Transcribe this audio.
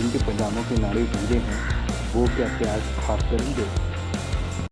जिनके पैजामों के नाड़े ढीले हैं वो क्या प्याज खास करेंगे?